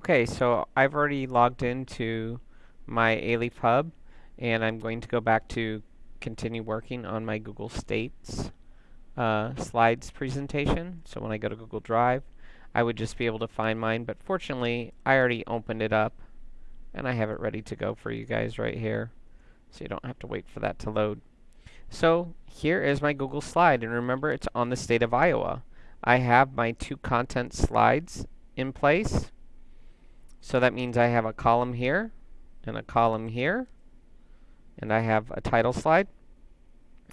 Okay, so I've already logged into my Alief Hub and I'm going to go back to continue working on my Google States uh, slides presentation. So when I go to Google Drive, I would just be able to find mine, but fortunately I already opened it up and I have it ready to go for you guys right here. So you don't have to wait for that to load. So here is my Google slide and remember it's on the state of Iowa. I have my two content slides in place. So that means I have a column here and a column here and I have a title slide.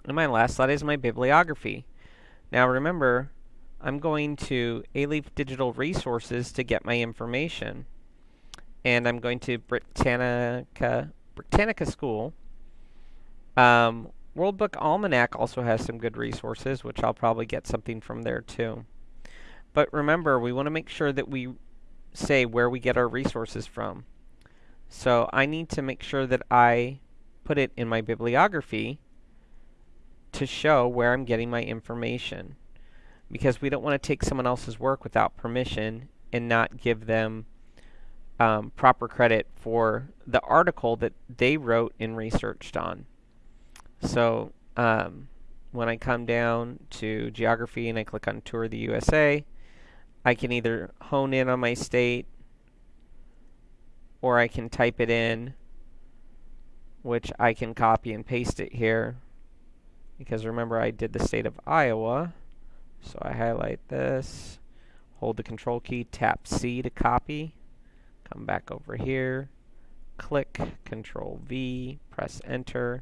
And my last slide is my bibliography. Now remember, I'm going to Alief Digital Resources to get my information. And I'm going to Britannica, Britannica School. Um, World Book Almanac also has some good resources, which I'll probably get something from there too. But remember, we want to make sure that we say where we get our resources from. So I need to make sure that I put it in my bibliography to show where I'm getting my information because we don't want to take someone else's work without permission and not give them um, proper credit for the article that they wrote and researched on. So um, when I come down to geography and I click on tour the USA, I can either hone in on my state or I can type it in which I can copy and paste it here. Because remember I did the state of Iowa. So I highlight this hold the control key tap C to copy. Come back over here click control V press enter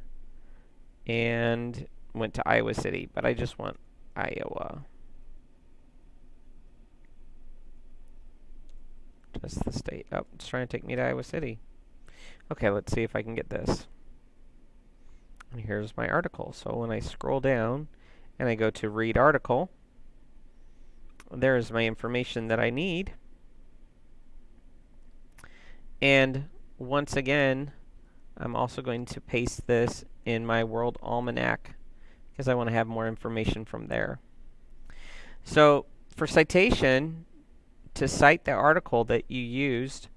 and went to Iowa City. But I just want Iowa Just the state. Oh, it's trying to take me to Iowa City. Okay, let's see if I can get this. And here's my article. So when I scroll down and I go to read article, there's my information that I need. And once again, I'm also going to paste this in my World Almanac because I want to have more information from there. So for citation, to cite the article that you used,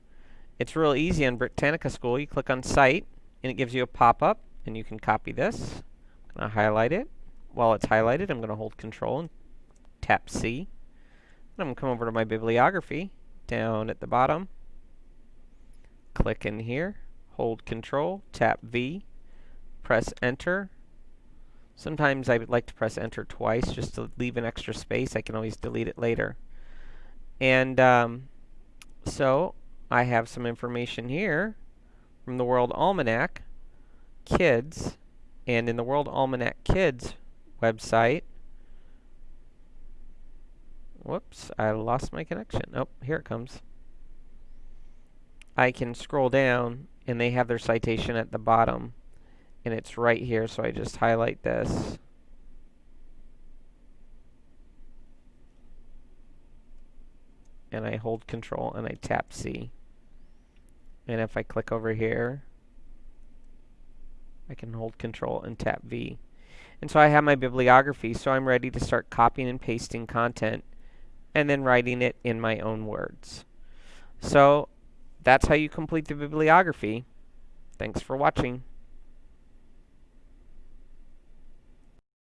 it's real easy on Britannica School. You click on Cite, and it gives you a pop-up, and you can copy this. I'm going to highlight it. While it's highlighted, I'm going to hold Control and tap C. And I'm going to come over to my bibliography down at the bottom. Click in here, hold Control, tap V, press Enter. Sometimes I would like to press Enter twice just to leave an extra space. I can always delete it later. And um, so I have some information here from the World Almanac Kids. And in the World Almanac Kids website, whoops, I lost my connection. Oh, here it comes. I can scroll down and they have their citation at the bottom and it's right here so I just highlight this and I hold control and I tap C. And if I click over here, I can hold control and tap V. And so I have my bibliography, so I'm ready to start copying and pasting content and then writing it in my own words. So that's how you complete the bibliography. Thanks for watching.